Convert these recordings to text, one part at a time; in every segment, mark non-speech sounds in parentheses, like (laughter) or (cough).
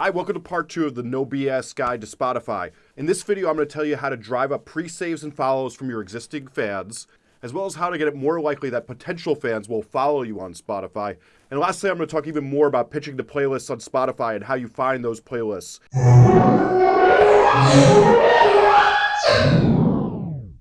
Hi, welcome to part two of the No BS Guide to Spotify. In this video, I'm going to tell you how to drive up pre-saves and follows from your existing fans, as well as how to get it more likely that potential fans will follow you on Spotify. And lastly, I'm going to talk even more about pitching to playlists on Spotify and how you find those playlists.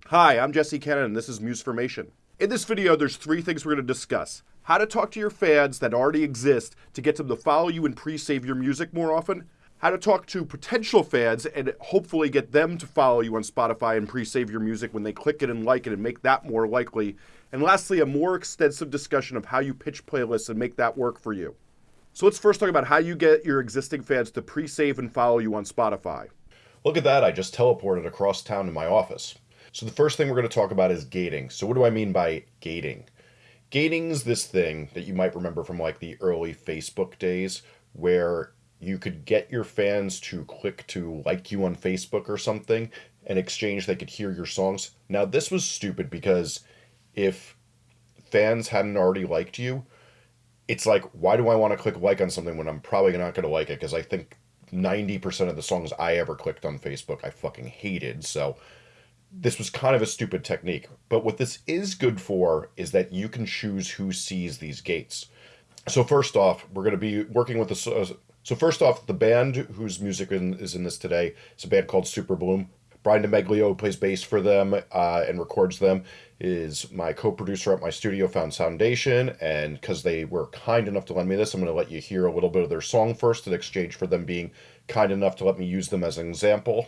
Hi, I'm Jesse Cannon, and this is Musformation. In this video, there's three things we're going to discuss. How to talk to your fans that already exist to get them to follow you and pre-save your music more often. How to talk to potential fans and hopefully get them to follow you on Spotify and pre-save your music when they click it and like it and make that more likely. And lastly, a more extensive discussion of how you pitch playlists and make that work for you. So let's first talk about how you get your existing fans to pre-save and follow you on Spotify. Look at that, I just teleported across town to my office. So the first thing we're going to talk about is gating. So what do I mean by gating? Gating's this thing that you might remember from like the early Facebook days where you could get your fans to click to like you on Facebook or something in exchange they could hear your songs. Now this was stupid because if fans hadn't already liked you, it's like why do I want to click like on something when I'm probably not going to like it because I think 90% of the songs I ever clicked on Facebook I fucking hated. So this was kind of a stupid technique. But what this is good for is that you can choose who sees these gates. So first off, we're going to be working with the. So first off, the band whose music is in this today is a band called Super Bloom. Brian DeMeglio plays bass for them uh, and records them. Is my co-producer at my studio, Found Soundation, and because they were kind enough to lend me this, I'm going to let you hear a little bit of their song first in exchange for them being kind enough to let me use them as an example.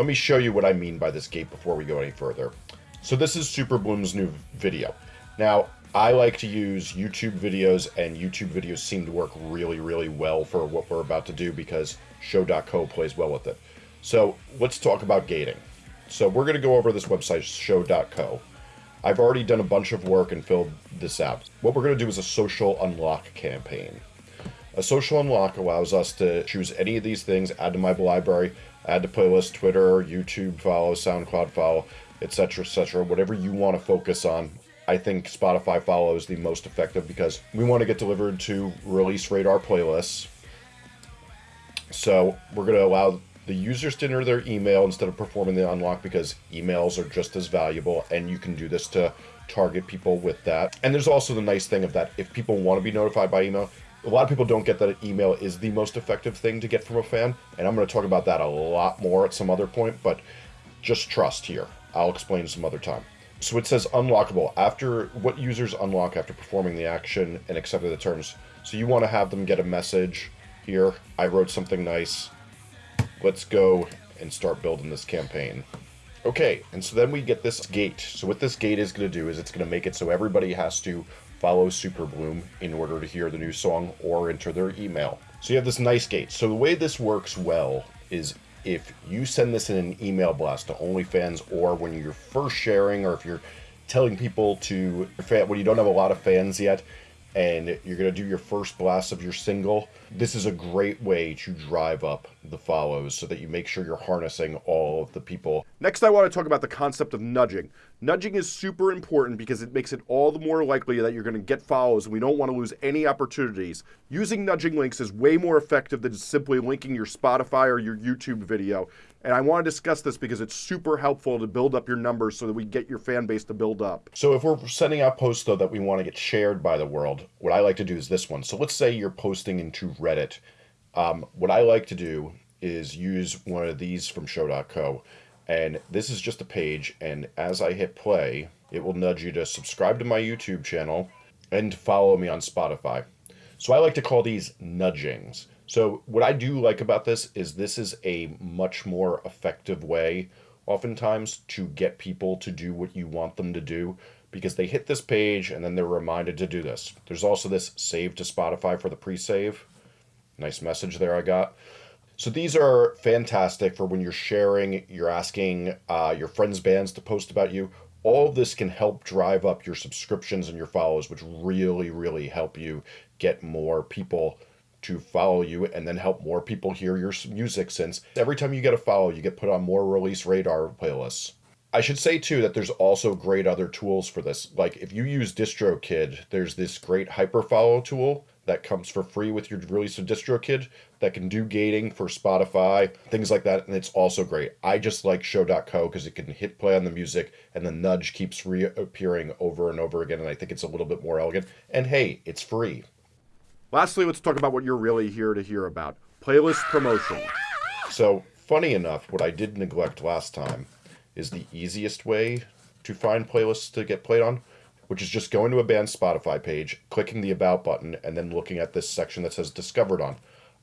let me show you what I mean by this gate before we go any further. So this is Super Bloom's new video. Now, I like to use YouTube videos, and YouTube videos seem to work really, really well for what we're about to do because Show.co plays well with it. So let's talk about gating. So we're going to go over this website, Show.co. I've already done a bunch of work and filled this out. What we're going to do is a social unlock campaign. A social unlock allows us to choose any of these things, add to my library, add to playlist, Twitter, YouTube follow, SoundCloud follow, etc., etc., whatever you want to focus on. I think Spotify follow is the most effective because we want to get delivered to release radar playlists. So we're going to allow the users to enter their email instead of performing the unlock because emails are just as valuable and you can do this to target people with that. And there's also the nice thing of that if people want to be notified by email, a lot of people don't get that email is the most effective thing to get from a fan, and I'm going to talk about that a lot more at some other point, but just trust here. I'll explain some other time. So it says unlockable after what users unlock after performing the action and accepting the terms. So you want to have them get a message here. I wrote something nice. Let's go and start building this campaign. Okay, and so then we get this gate. So what this gate is going to do is it's going to make it so everybody has to follow Super Bloom in order to hear the new song or enter their email. So you have this nice gate. So the way this works well is if you send this in an email blast to OnlyFans or when you're first sharing or if you're telling people to when you don't have a lot of fans yet and you're going to do your first blast of your single, this is a great way to drive up the follows so that you make sure you're harnessing all of the people. Next, I want to talk about the concept of nudging. Nudging is super important because it makes it all the more likely that you're going to get follows and we don't want to lose any opportunities. Using nudging links is way more effective than simply linking your Spotify or your YouTube video. And I want to discuss this because it's super helpful to build up your numbers so that we get your fan base to build up. So if we're sending out posts though that we want to get shared by the world, what I like to do is this one. So let's say you're posting into Reddit. Um, what I like to do is use one of these from show.co. And this is just a page. And as I hit play, it will nudge you to subscribe to my YouTube channel and follow me on Spotify. So I like to call these nudgings. So what I do like about this is this is a much more effective way oftentimes to get people to do what you want them to do because they hit this page and then they're reminded to do this. There's also this save to Spotify for the pre-save. Nice message there I got. So these are fantastic for when you're sharing, you're asking uh, your friends' bands to post about you. All of this can help drive up your subscriptions and your follows, which really, really help you get more people to follow you and then help more people hear your music since every time you get a follow, you get put on more release radar playlists. I should say too that there's also great other tools for this. Like if you use DistroKid, there's this great hyperfollow tool that comes for free with your release of DistroKid that can do gating for Spotify, things like that, and it's also great. I just like show.co because it can hit play on the music and the nudge keeps reappearing over and over again, and I think it's a little bit more elegant. And hey, it's free. Lastly, let's talk about what you're really here to hear about playlist promotion. So, funny enough, what I did neglect last time is the easiest way to find playlists to get played on, which is just going to a band's Spotify page, clicking the About button, and then looking at this section that says Discovered on.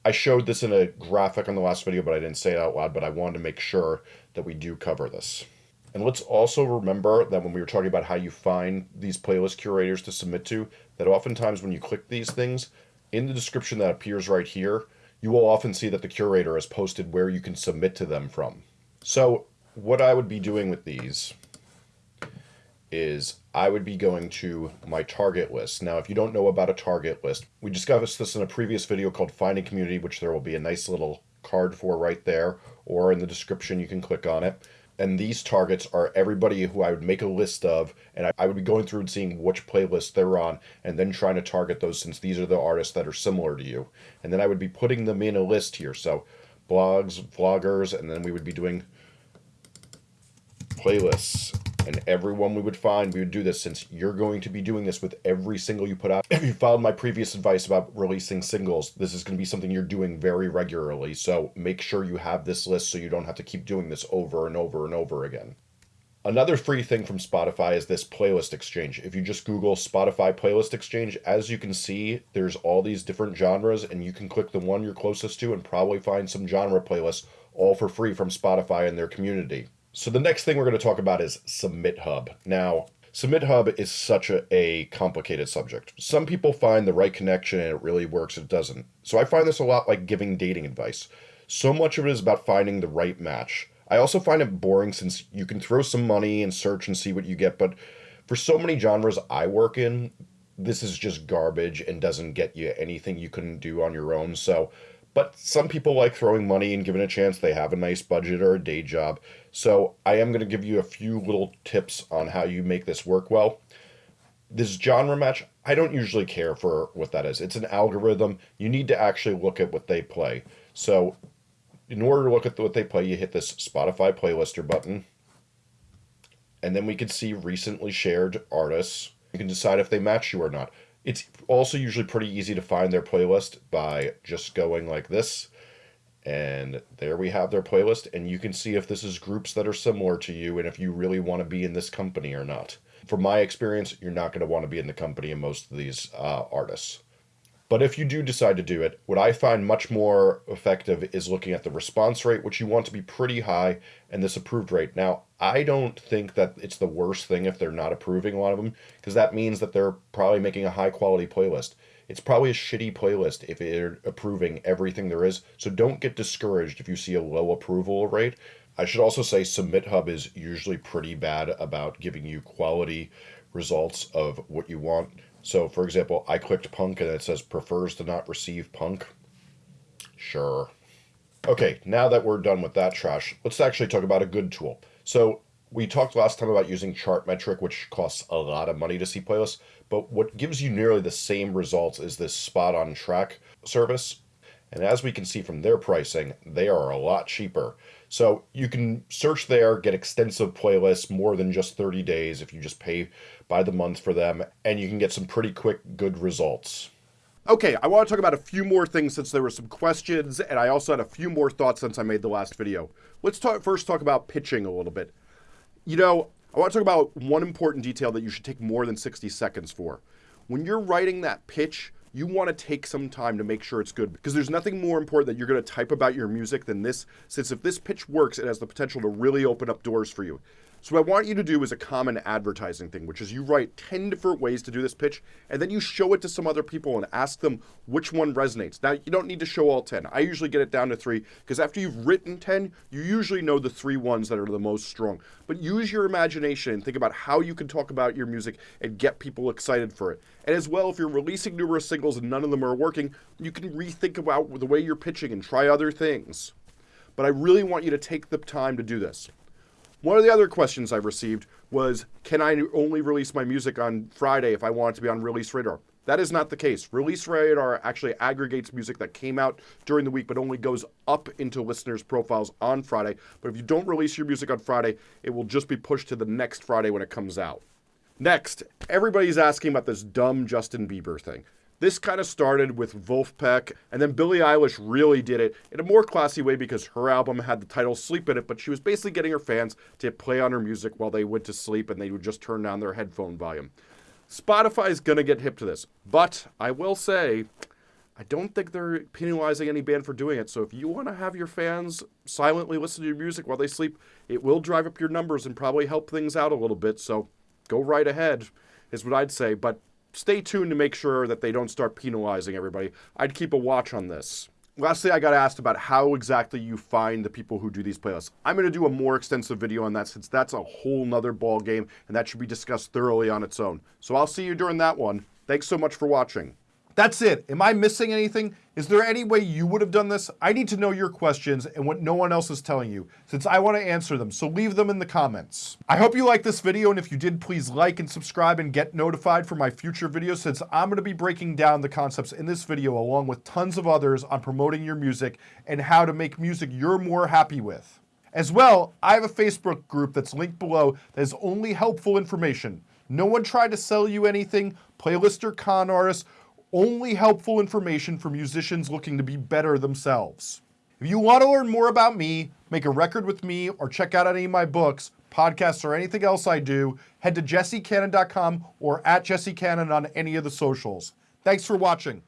I showed this in a graphic on the last video, but I didn't say it out loud, but I wanted to make sure that we do cover this. And let's also remember that when we were talking about how you find these playlist curators to submit to, that oftentimes when you click these things, in the description that appears right here, you will often see that the curator has posted where you can submit to them from. So what I would be doing with these is I would be going to my target list. Now, if you don't know about a target list, we discussed this in a previous video called Finding Community, which there will be a nice little card for right there, or in the description, you can click on it. And these targets are everybody who I would make a list of, and I, would be going through and seeing which playlist they're on, and then trying to target those since these are the artists that are similar to you. And then I would be putting them in a list here. So blogs, vloggers, and then we would be doing playlists and everyone we would find we would do this since you're going to be doing this with every single you put out if (clears throat) you followed my previous advice about releasing singles this is going to be something you're doing very regularly so make sure you have this list so you don't have to keep doing this over and over and over again Another free thing from Spotify is this playlist exchange. If you just Google Spotify playlist exchange, as you can see, there's all these different genres, and you can click the one you're closest to and probably find some genre playlists all for free from Spotify and their community. So the next thing we're going to talk about is Submit Hub. Now, Submit Hub is such a, a, complicated subject. Some people find the right connection and it really works, it doesn't. So I find this a lot like giving dating advice. So much of it is about finding the right match. I also find it boring since you can throw some money and search and see what you get, but for so many genres I work in, this is just garbage and doesn't get you anything you couldn't do on your own. So but some people like throwing money and giving a chance. They have a nice budget or a day job. So I am going to give you a few little tips on how you make this work well. This genre match, I don't usually care for what that is. It's an algorithm. You need to actually look at what they play. So in order to look at what they play, you hit this Spotify playlister button. And then we can see recently shared artists. You can decide if they match you or not. It's also usually pretty easy to find their playlist by just going like this. And there we have their playlist, and you can see if this is groups that are similar to you and if you really want to be in this company or not. From my experience, you're not going to want to be in the company of most of these uh, artists. But if you do decide to do it, what I find much more effective is looking at the response rate, which you want to be pretty high, and this approved rate. Now, I don't think that it's the worst thing if they're not approving a lot of them, because that means that they're probably making a high quality playlist. It's probably a shitty playlist if they're approving everything there is, so don't get discouraged if you see a low approval rate. I should also say Submit Hub is usually pretty bad about giving you quality results of what you want. So, for example, I clicked punk and it says prefers to not receive punk. Sure. Okay, now that we're done with that trash, let's actually talk about a good tool. So, we talked last time about using Chartmetric, which costs a lot of money to see playlists, but what gives you nearly the same results is this spot on track service. And as we can see from their pricing, they are a lot cheaper. So you can search there, get extensive playlists, more than just 30 days if you just pay by the month for them, and you can get some pretty quick, good results. Okay, I want to talk about a few more things since there were some questions, and I also had a few more thoughts since I made the last video. Let's talk, first talk about pitching a little bit. You know, I want to talk about one important detail that you should take more than 60 seconds for. When you're writing that pitch, you want to take some time to make sure it's good because there's nothing more important that you're going to type about your music than this since if this pitch works it has the potential to really open up doors for you So what I want you to do is a common advertising thing, which is you write 10 different ways to do this pitch, and then you show it to some other people and ask them which one resonates. Now, you don't need to show all 10. I usually get it down to three, because after you've written 10, you usually know the three ones that are the most strong. But use your imagination and think about how you can talk about your music and get people excited for it. And as well, if you're releasing numerous singles and none of them are working, you can rethink about the way you're pitching and try other things. But I really want you to take the time to do this. One of the other questions I received was, can I only release my music on Friday if I want it to be on Release Radar? That is not the case. Release Radar actually aggregates music that came out during the week, but only goes up into listeners' profiles on Friday. But if you don't release your music on Friday, it will just be pushed to the next Friday when it comes out. Next, everybody's asking about this dumb Justin Bieber thing. This kind of started with Vulfpeck, and then Billie Eilish really did it in a more classy way because her album had the title Sleep in it, but she was basically getting her fans to play on her music while they went to sleep and they would just turn down their headphone volume. Spotify's gonna get hip to this, but I will say, I don't think they're penalizing any band for doing it. So if you want to have your fans silently listen to your music while they sleep, it will drive up your numbers and probably help things out a little bit. So go right ahead, is what I'd say. But stay tuned to make sure that they don't start penalizing everybody. I'd keep a watch on this. Lastly, I got asked about how exactly you find the people who do these playlists. I'm going to do a more extensive video on that since that's a whole nother ball game and that should be discussed thoroughly on its own. So I'll see you during that one. Thanks so much for watching. That's it. Am I missing anything? Is there any way you would have done this? I need to know your questions and what no one else is telling you, since I want to answer them, so leave them in the comments. I hope you liked this video, and if you did, please like and subscribe and get notified for my future videos, since I'm going to be breaking down the concepts in this video along with tons of others on promoting your music and how to make music you're more happy with. As well, I have a Facebook group that's linked below that is only helpful information. No one tried to sell you anything, playlist or con artists, only helpful information for musicians looking to be better themselves. If you want to learn more about me, make a record with me, or check out any of my books, podcasts, or anything else I do, head to jessecannon.com or at jessecannon on any of the socials. Thanks for watching.